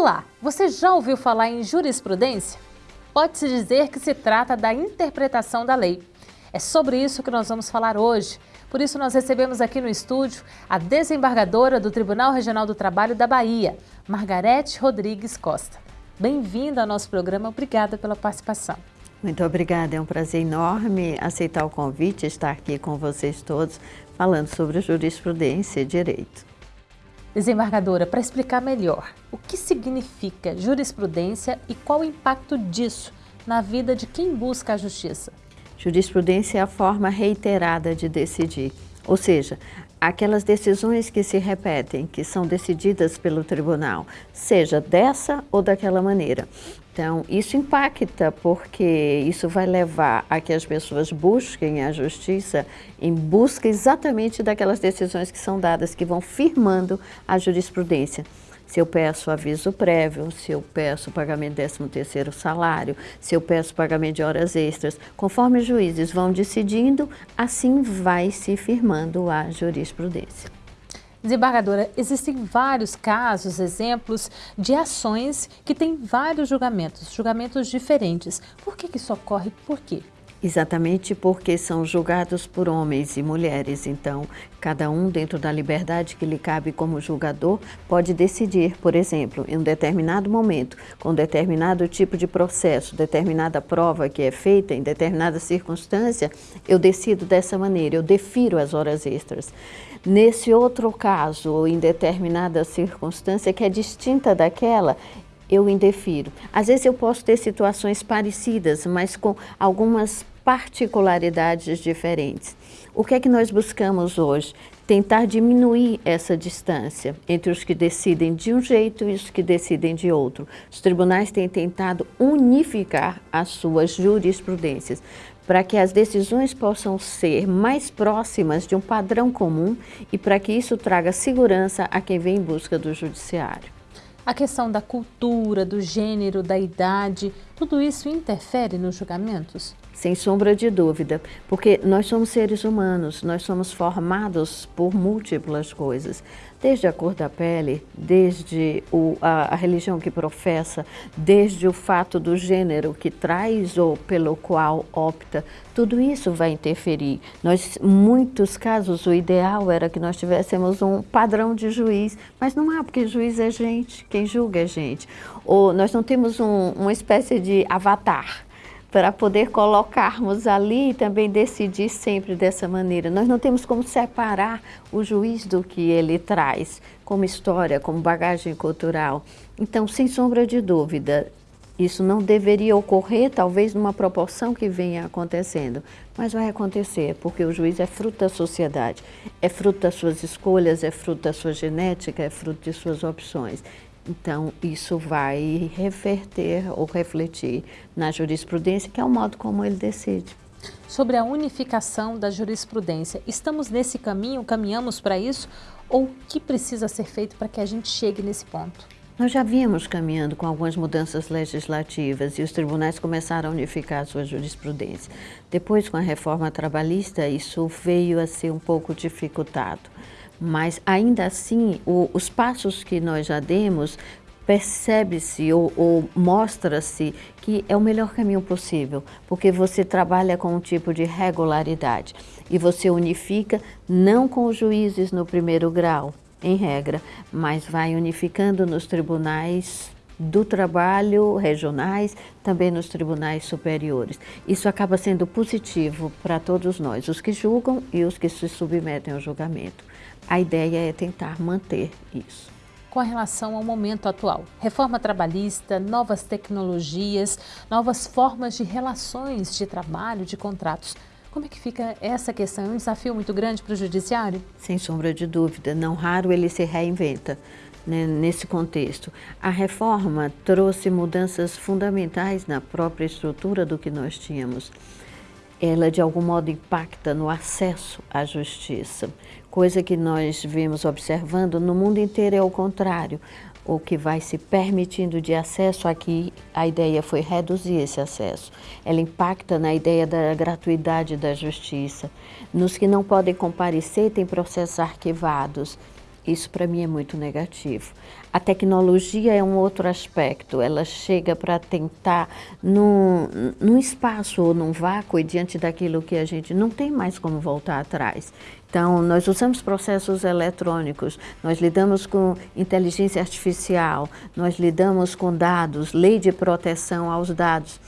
Olá, você já ouviu falar em jurisprudência? Pode-se dizer que se trata da interpretação da lei. É sobre isso que nós vamos falar hoje. Por isso nós recebemos aqui no estúdio a desembargadora do Tribunal Regional do Trabalho da Bahia, Margarete Rodrigues Costa. Bem-vinda ao nosso programa, obrigada pela participação. Muito obrigada, é um prazer enorme aceitar o convite, estar aqui com vocês todos, falando sobre jurisprudência e direito. Desembargadora, para explicar melhor, o que significa jurisprudência e qual o impacto disso na vida de quem busca a justiça? Jurisprudência é a forma reiterada de decidir, ou seja, aquelas decisões que se repetem, que são decididas pelo tribunal, seja dessa ou daquela maneira. Então, isso impacta porque isso vai levar a que as pessoas busquem a justiça em busca exatamente daquelas decisões que são dadas, que vão firmando a jurisprudência. Se eu peço aviso prévio, se eu peço pagamento de 13º salário, se eu peço pagamento de horas extras, conforme os juízes vão decidindo, assim vai se firmando a jurisprudência. Desembargadora, existem vários casos, exemplos de ações que têm vários julgamentos, julgamentos diferentes. Por que, que isso ocorre? Por quê? Exatamente porque são julgados por homens e mulheres, então cada um dentro da liberdade que lhe cabe como julgador pode decidir, por exemplo, em um determinado momento, com determinado tipo de processo, determinada prova que é feita em determinada circunstância, eu decido dessa maneira, eu defiro as horas extras. Nesse outro caso, ou em determinada circunstância que é distinta daquela, eu indefiro. Às vezes eu posso ter situações parecidas, mas com algumas particularidades diferentes. O que é que nós buscamos hoje? Tentar diminuir essa distância entre os que decidem de um jeito e os que decidem de outro. Os tribunais têm tentado unificar as suas jurisprudências para que as decisões possam ser mais próximas de um padrão comum e para que isso traga segurança a quem vem em busca do judiciário. A questão da cultura, do gênero, da idade, tudo isso interfere nos julgamentos? Sem sombra de dúvida, porque nós somos seres humanos, nós somos formados por múltiplas coisas desde a cor da pele, desde o, a, a, religião que professa, desde o fato do gênero que traz ou pelo qual opta, tudo isso vai interferir. Nós, muitos casos, o ideal era que nós tivéssemos um padrão de juiz, mas não há, porque juiz é gente, quem julga é gente. Ou nós não temos um, uma espécie de avatar, para poder colocarmos ali e também decidir sempre dessa maneira. Nós não temos como separar o juiz do que ele traz, como história, como bagagem cultural. Então, sem sombra de dúvida, isso não deveria ocorrer, talvez numa proporção que venha acontecendo, mas vai acontecer, porque o juiz é fruto da sociedade, é fruto das suas escolhas, é fruto da sua genética, é fruto de suas opções. Então, isso vai reverter ou refletir na jurisprudência, que é o modo como ele decide. Sobre a unificação da jurisprudência, estamos nesse caminho, caminhamos para isso? Ou o que precisa ser feito para que a gente chegue nesse ponto? Nós já vínhamos caminhando com algumas mudanças legislativas e os tribunais começaram a unificar a sua jurisprudência. Depois, com a reforma trabalhista, isso veio a ser um pouco dificultado mas ainda assim o, os passos que nós já demos percebe-se ou, ou mostra-se que é o melhor caminho possível, porque você trabalha com um tipo de regularidade e você unifica não com os juízes no primeiro grau, em regra, mas vai unificando nos tribunais do trabalho regionais, também nos tribunais superiores. Isso acaba sendo positivo para todos nós, os que julgam e os que se submetem ao julgamento. A ideia é tentar manter isso. Com relação ao momento atual, reforma trabalhista, novas tecnologias, novas formas de relações de trabalho, de contratos, como é que fica essa questão? É um desafio muito grande para o judiciário? Sem sombra de dúvida, não raro ele se reinventa né, nesse contexto. A reforma trouxe mudanças fundamentais na própria estrutura do que nós tínhamos ela de algum modo impacta no acesso à justiça, coisa que nós vemos observando no mundo inteiro é o contrário. O que vai se permitindo de acesso aqui, a ideia foi reduzir esse acesso. Ela impacta na ideia da gratuidade da justiça. Nos que não podem comparecer, tem processos arquivados. Isso para mim é muito negativo. A tecnologia é um outro aspecto, ela chega para tentar, num, num espaço ou num vácuo, e diante daquilo que a gente não tem mais como voltar atrás. Então, nós usamos processos eletrônicos, nós lidamos com inteligência artificial, nós lidamos com dados, lei de proteção aos dados.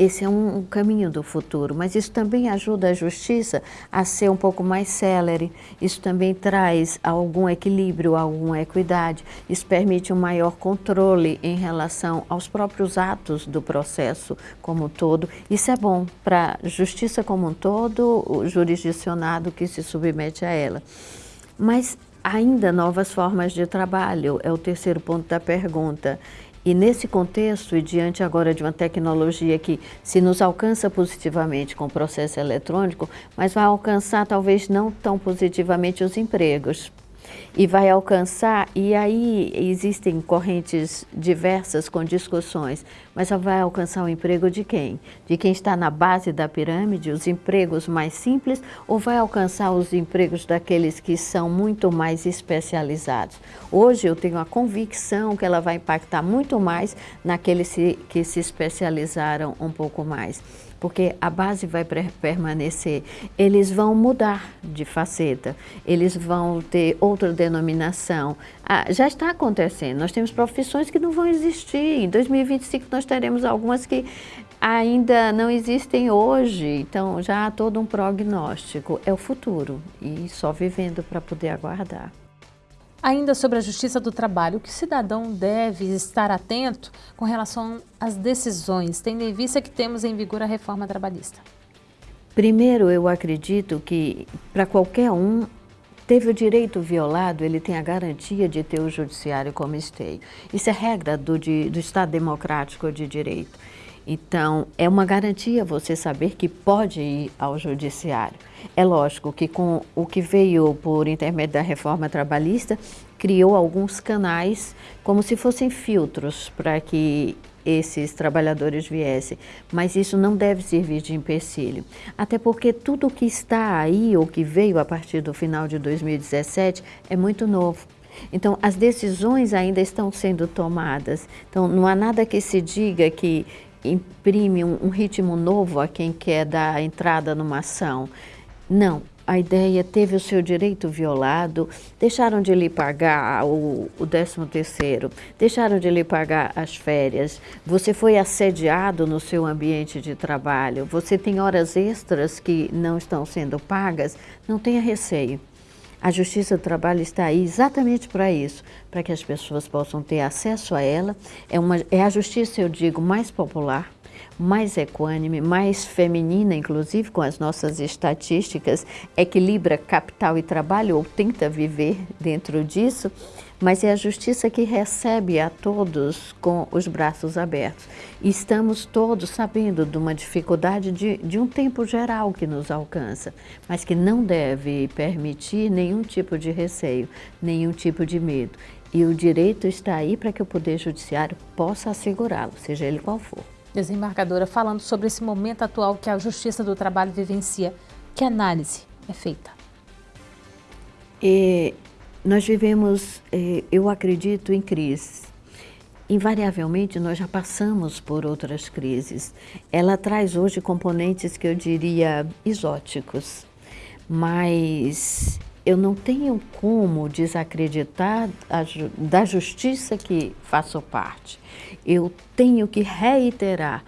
Esse é um, caminho do futuro, mas isso também ajuda a justiça a ser um pouco mais célere, isso também traz algum equilíbrio, alguma equidade, isso permite um maior controle em relação aos próprios atos do processo como um todo. Isso é bom para a justiça como um todo, o jurisdicionado que se submete a ela. Mas ainda novas formas de trabalho, é o terceiro ponto da pergunta. E nesse contexto, e diante agora de uma tecnologia que se nos alcança positivamente com o processo eletrônico, mas vai alcançar talvez não tão positivamente os empregos, e vai alcançar, e aí existem correntes diversas com discussões, mas vai alcançar o emprego de quem? De quem está na base da pirâmide, os empregos mais simples, ou vai alcançar os empregos daqueles que são muito mais especializados? Hoje eu tenho a convicção que ela vai impactar muito mais naqueles que se especializaram um pouco mais porque a base vai permanecer. Eles vão mudar de faceta, eles vão ter outra denominação. Ah, já está acontecendo, nós temos profissões que não vão existir. Em 2025 nós teremos algumas que ainda não existem hoje, então já há todo um prognóstico. É o futuro e só vivendo para poder aguardar. Ainda sobre a Justiça do Trabalho, o que o cidadão deve estar atento com relação às decisões, tendo em vista que temos em vigor a reforma trabalhista? Primeiro, eu acredito que para qualquer um teve o direito violado, ele tem a garantia de ter o judiciário como esteio. Isso é regra do, de, do Estado Democrático de Direito. Então, é uma garantia você saber que pode ir ao judiciário. É lógico que com o que veio por intermédio da reforma trabalhista, criou alguns canais como se fossem filtros para que esses trabalhadores viessem, mas isso não deve servir de empecilho. Até porque tudo que está aí ou que veio a partir do final de 2017 é muito novo. Então, as decisões ainda estão sendo tomadas. Então, não há nada que se diga que imprime um, um ritmo novo a quem quer dar entrada numa ação. Não, a ideia teve o seu direito violado, deixaram de lhe pagar o, o 13 terceiro, deixaram de lhe pagar as férias, você foi assediado no seu ambiente de trabalho, você tem horas extras que não estão sendo pagas, não tenha receio. A Justiça do Trabalho está aí exatamente para isso, para que as pessoas possam ter acesso a ela. É, uma, é a justiça, eu digo, mais popular, mais equânime, mais feminina, inclusive com as nossas estatísticas, equilibra capital e trabalho, ou tenta viver dentro disso, mas é a justiça que recebe a todos com os braços abertos. E estamos todos sabendo de uma dificuldade de, de um tempo geral que nos alcança, mas que não deve permitir nenhum tipo de receio, nenhum tipo de medo. E o direito está aí para que o Poder Judiciário possa assegurá-lo, seja ele qual for. Desembargadora, falando sobre esse momento atual que a Justiça do Trabalho vivencia, que análise é feita? E nós vivemos, eh, eu acredito, em crise. Invariavelmente, nós já passamos por outras crises. Ela traz hoje componentes que eu diria exóticos, mas eu não tenho como desacreditar da justiça que faço parte. Eu tenho que reiterar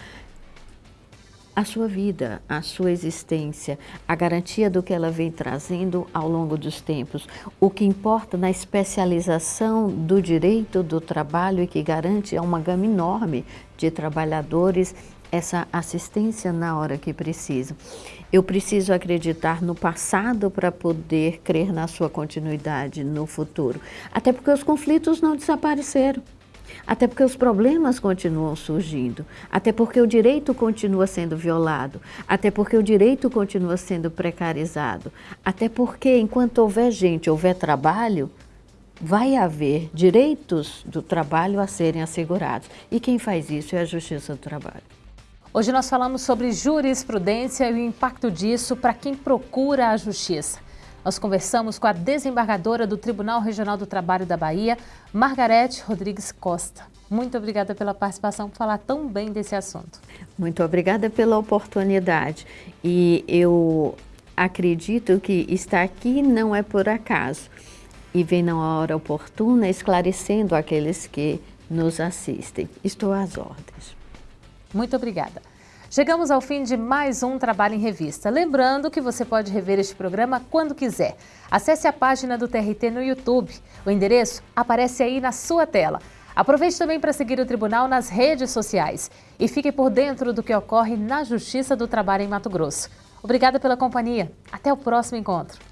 a sua vida, a sua existência, a garantia do que ela vem trazendo ao longo dos tempos. O que importa na especialização do direito do trabalho e que garante a uma gama enorme de trabalhadores essa assistência na hora que precisam. Eu preciso acreditar no passado para poder crer na sua continuidade no futuro. Até porque os conflitos não desapareceram. Até porque os problemas continuam surgindo, até porque o direito continua sendo violado, até porque o direito continua sendo precarizado, até porque enquanto houver gente, houver trabalho, vai haver direitos do trabalho a serem assegurados. E quem faz isso é a Justiça do Trabalho. Hoje nós falamos sobre jurisprudência e o impacto disso para quem procura a justiça. Nós conversamos com a desembargadora do Tribunal Regional do Trabalho da Bahia, Margarete Rodrigues Costa. Muito obrigada pela participação, por falar tão bem desse assunto. Muito obrigada pela oportunidade. E eu acredito que estar aqui não é por acaso. E vem na hora oportuna esclarecendo aqueles que nos assistem. Estou às ordens. Muito obrigada. Chegamos ao fim de mais um Trabalho em Revista. Lembrando que você pode rever este programa quando quiser. Acesse a página do TRT no YouTube. O endereço aparece aí na sua tela. Aproveite também para seguir o Tribunal nas redes sociais e fique por dentro do que ocorre na Justiça do Trabalho em Mato Grosso. Obrigada pela companhia. Até o próximo encontro.